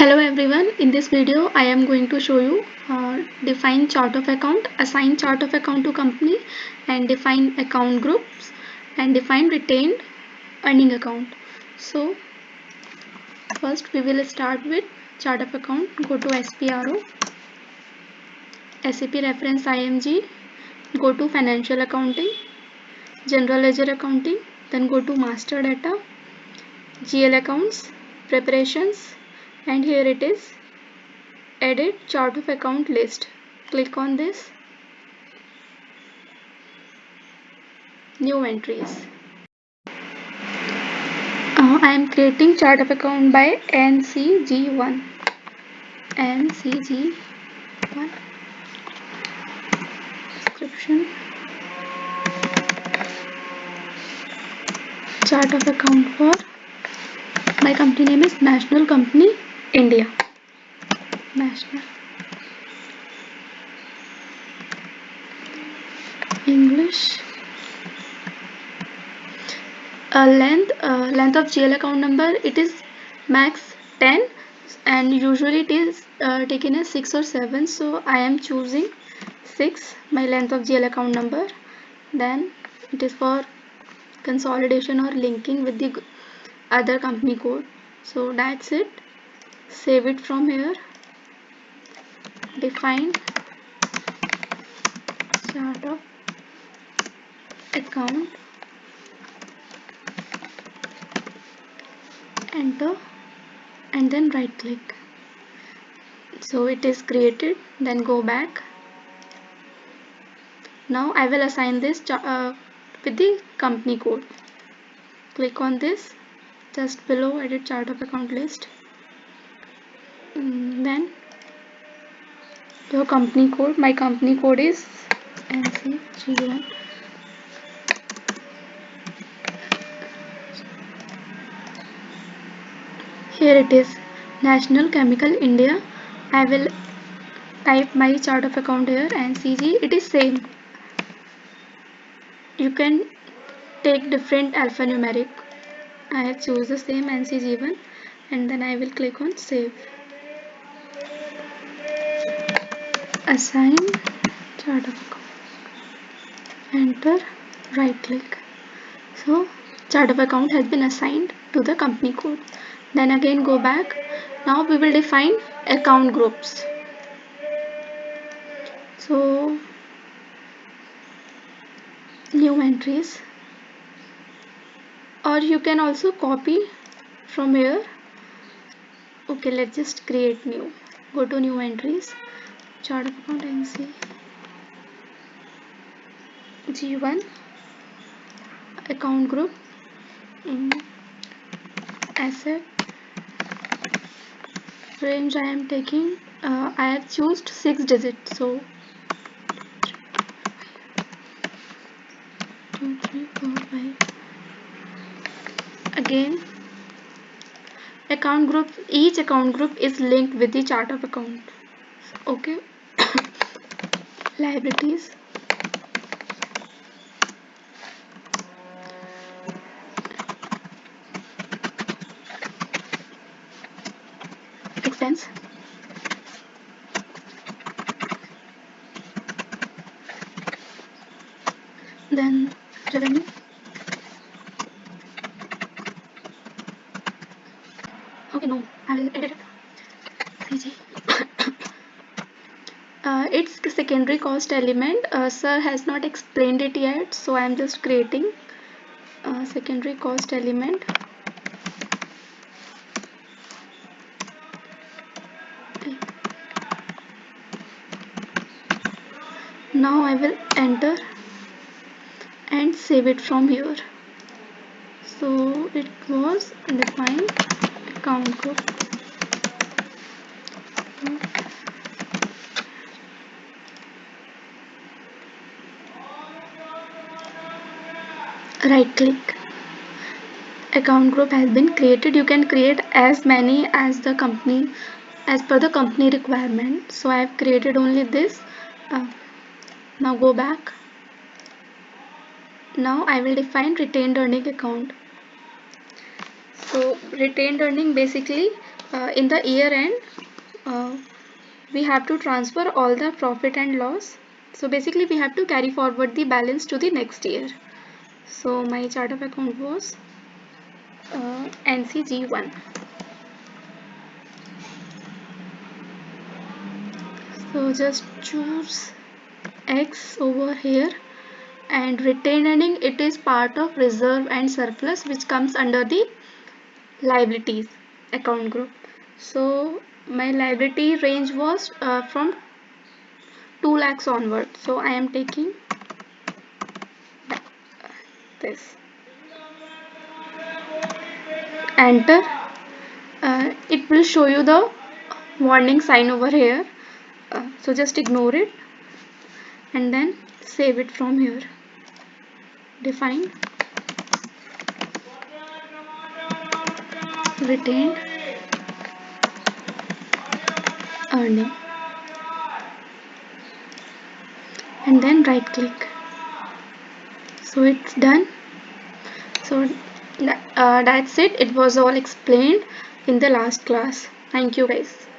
Hello everyone, in this video I am going to show you uh, define chart of account, assign chart of account to company and define account groups and define retained earning account. So first we will start with chart of account, go to SPRO, SAP reference IMG, go to financial accounting, general ledger accounting, then go to master data, GL accounts, preparations, and here it is. Edit chart of account list. Click on this. New entries. Uh, I am creating chart of account by NCG1 NCG1 description. Chart of account for. My company name is National Company India. National. English. Uh, length uh, length of GL account number. It is max 10 and usually it is uh, taken as 6 or 7 so I am choosing 6 my length of GL account number. Then it is for consolidation or linking with the other company code. So that's it save it from here. Define. Chart of account. Enter and then right click so it is created then go back. Now I will assign this uh, with the company code. Click on this. Just below edit chart of account list Mm, then your company code my company code is ncg1 here it is. National chemical india. I will type my chart of account here ncg it is same. You can take different alphanumeric. I have choose the same ncg1 and then i will click on save assign chart of account. Enter right click. So chart of account has been assigned to the company code. Then again go back. Now we will define account groups. So new entries. Or you can also copy from here. Okay let's just create new. Go to new entries chart of account NCG1 account group. In asset. Range I am taking uh, I have chosen 6 digits so. 2 3 4 5 again. Account group each account group is linked with the chart of account okay liabilities expense then revenue okay no I will edit it uh, its secondary cost element. Uh, sir has not explained it yet so I am just creating secondary cost element. Now I will enter and save it from here. So it was defined account group right click. Account group has been created. You can create as many as the company as per the company requirement. So I have created only this. Uh, now go back. Now I will define retained earning account. So retained earning basically uh, in the year end uh, we have to transfer all the profit and loss. So basically we have to carry forward the balance to the next year so my chart of account was uh, NCG1 so just choose X over here and retained earning. It is part of reserve and surplus which comes under the liabilities account group. So my liability range was uh, from 2 lakhs onward. So I am taking this. Enter. Uh, it will show you the warning sign over here. Uh, so just ignore it and then save it from here. Define. Retained earning. And then right click so it's done. So uh, that's it. It was all explained in the last class. Thank you guys